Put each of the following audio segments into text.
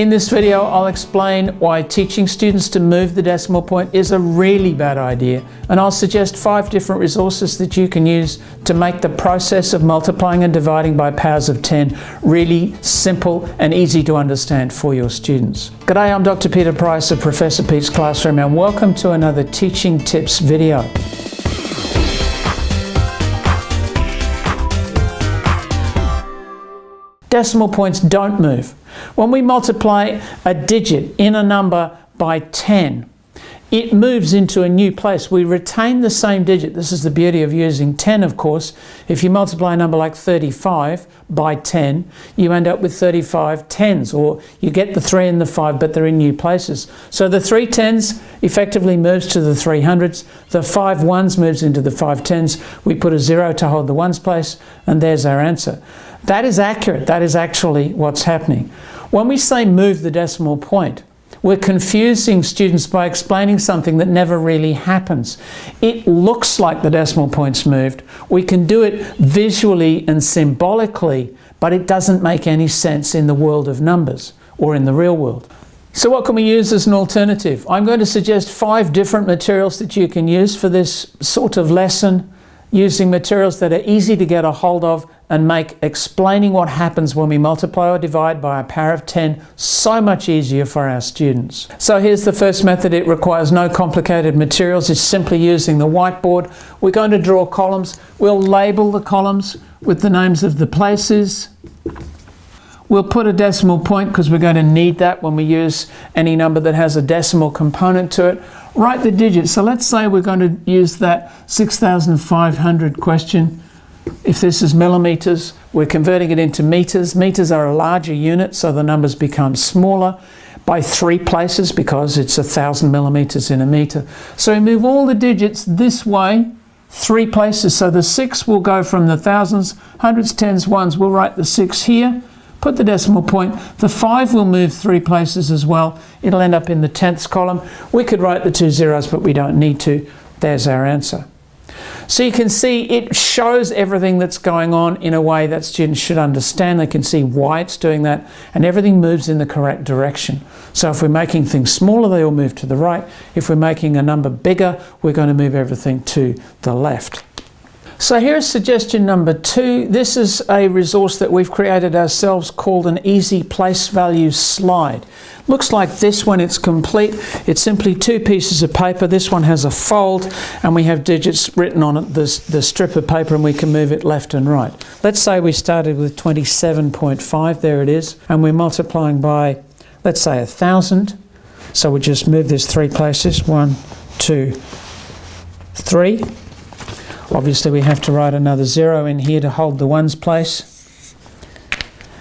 In this video, I'll explain why teaching students to move the decimal point is a really bad idea, and I'll suggest five different resources that you can use to make the process of multiplying and dividing by powers of 10 really simple and easy to understand for your students. G'day, I'm Dr. Peter Price of Professor Pete's Classroom, and welcome to another Teaching Tips video. Decimal points don't move. When we multiply a digit in a number by 10, it moves into a new place. We retain the same digit. This is the beauty of using 10, of course. If you multiply a number like 35 by 10, you end up with 35 tens, or you get the 3 and the 5, but they're in new places. So the 3 tens effectively moves to the 300s. The 5 ones moves into the 5 tens. We put a 0 to hold the ones place, and there's our answer. That is accurate. That is actually what's happening. When we say move the decimal point, we're confusing students by explaining something that never really happens. It looks like the decimal point's moved. We can do it visually and symbolically, but it doesn't make any sense in the world of numbers or in the real world. So what can we use as an alternative? I'm going to suggest five different materials that you can use for this sort of lesson using materials that are easy to get a hold of and make explaining what happens when we multiply or divide by a power of 10 so much easier for our students. So here's the first method. It requires no complicated materials. It's simply using the whiteboard. We're going to draw columns. We'll label the columns with the names of the places. We'll put a decimal point because we're going to need that when we use any number that has a decimal component to it. Write the digits. So let's say we're going to use that 6,500 question if this is millimeters, we're converting it into meters. Meters are a larger unit, so the numbers become smaller by three places because it's a thousand millimeters in a meter. So we move all the digits this way, three places. So the six will go from the thousands, hundreds, tens, ones. We'll write the six here, put the decimal point. The five will move three places as well. It'll end up in the tenths column. We could write the two zeros, but we don't need to. There's our answer. So you can see it shows everything that's going on in a way that students should understand. They can see why it's doing that and everything moves in the correct direction. So if we're making things smaller, they all move to the right. If we're making a number bigger, we're going to move everything to the left. So here's suggestion number two. This is a resource that we've created ourselves called an easy place value slide. Looks like this when it's complete. It's simply two pieces of paper. This one has a fold and we have digits written on it, the, the strip of paper and we can move it left and right. Let's say we started with 27.5, there it is, and we're multiplying by, let's say, a thousand. So we just move this three places, one, two, three. Obviously we have to write another zero in here to hold the ones place.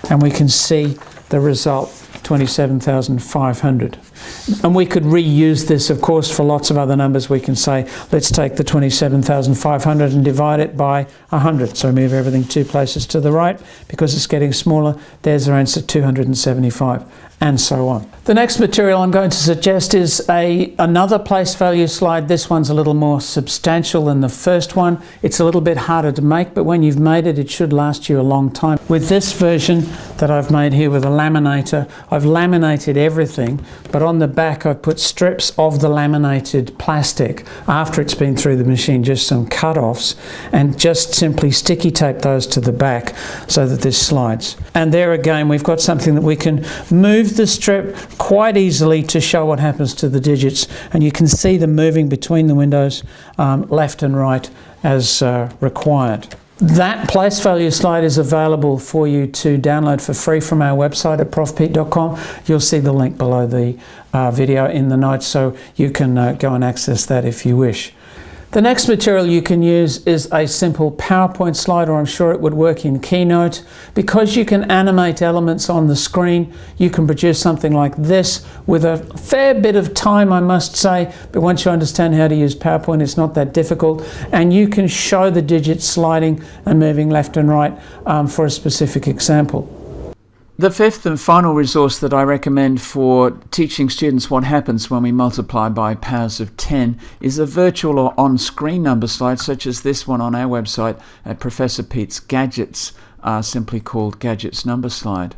And we can see the result, 27,500. And we could reuse this, of course, for lots of other numbers. We can say, let's take the 27,500 and divide it by 100. So move everything two places to the right. Because it's getting smaller, there's our answer, 275 and so on. The next material I'm going to suggest is a another place value slide. This one's a little more substantial than the first one. It's a little bit harder to make, but when you've made it, it should last you a long time. With this version that I've made here with a laminator, I've laminated everything, but on the back I've put strips of the laminated plastic after it's been through the machine, just some cut-offs, and just simply sticky tape those to the back so that this slides. And there again, we've got something that we can move the strip quite easily to show what happens to the digits and you can see them moving between the windows um, left and right as uh, required. That place value slide is available for you to download for free from our website at profpete.com. You'll see the link below the uh, video in the notes so you can uh, go and access that if you wish. The next material you can use is a simple PowerPoint slide, or I'm sure it would work in Keynote. Because you can animate elements on the screen, you can produce something like this with a fair bit of time, I must say, but once you understand how to use PowerPoint, it's not that difficult. And you can show the digits sliding and moving left and right um, for a specific example. The fifth and final resource that I recommend for teaching students what happens when we multiply by powers of 10 is a virtual or on-screen number slide such as this one on our website at Professor Pete's Gadgets, uh, simply called Gadgets Number Slide.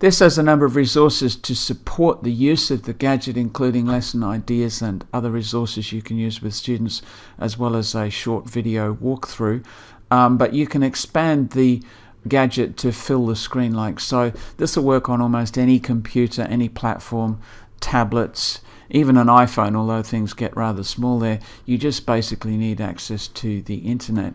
This has a number of resources to support the use of the gadget, including lesson ideas and other resources you can use with students, as well as a short video walkthrough. Um, but you can expand the gadget to fill the screen like so. This will work on almost any computer, any platform, tablets, even an iPhone, although things get rather small there. You just basically need access to the internet.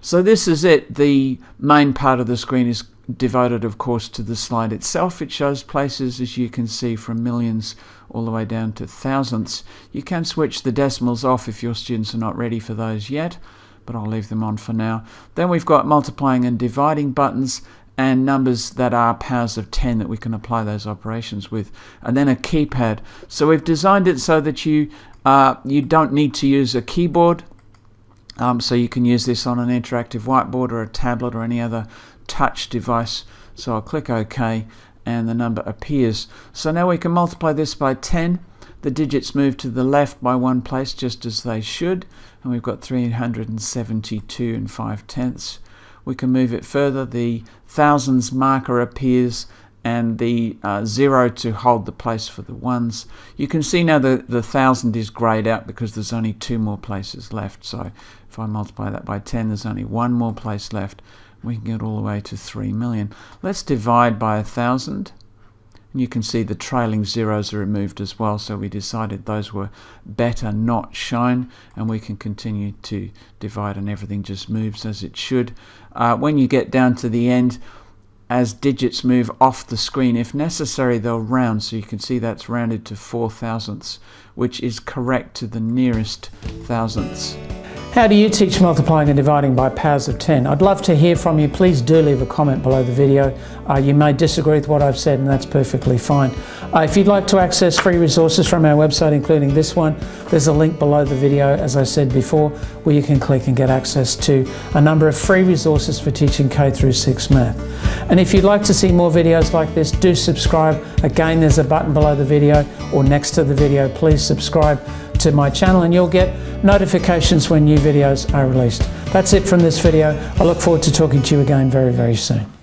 So this is it. The main part of the screen is devoted of course to the slide itself. It shows places as you can see from millions all the way down to thousandths. You can switch the decimals off if your students are not ready for those yet, but I'll leave them on for now. Then we've got multiplying and dividing buttons and numbers that are powers of 10 that we can apply those operations with and then a keypad so we've designed it so that you uh, you don't need to use a keyboard um, so you can use this on an interactive whiteboard or a tablet or any other touch device. So I'll click OK and the number appears. So now we can multiply this by 10. The digits move to the left by one place just as they should. And we've got 372 and 5 tenths. We can move it further. The thousands marker appears and the uh, zero to hold the place for the ones. You can see now that the thousand is grayed out because there's only two more places left. So if I multiply that by 10, there's only one more place left we can get all the way to 3 million. Let's divide by a thousand. And you can see the trailing zeros are removed as well, so we decided those were better not shown, and we can continue to divide and everything just moves as it should. Uh, when you get down to the end, as digits move off the screen, if necessary, they'll round. So you can see that's rounded to four thousandths, which is correct to the nearest thousandths. How do you teach multiplying and dividing by powers of 10? I'd love to hear from you. Please do leave a comment below the video. Uh, you may disagree with what I've said and that's perfectly fine. Uh, if you'd like to access free resources from our website, including this one, there's a link below the video, as I said before, where you can click and get access to a number of free resources for teaching K through 6 math. And if you'd like to see more videos like this, do subscribe. Again, there's a button below the video or next to the video. Please subscribe to my channel and you'll get notifications when new videos are released. That's it from this video. I look forward to talking to you again very, very soon.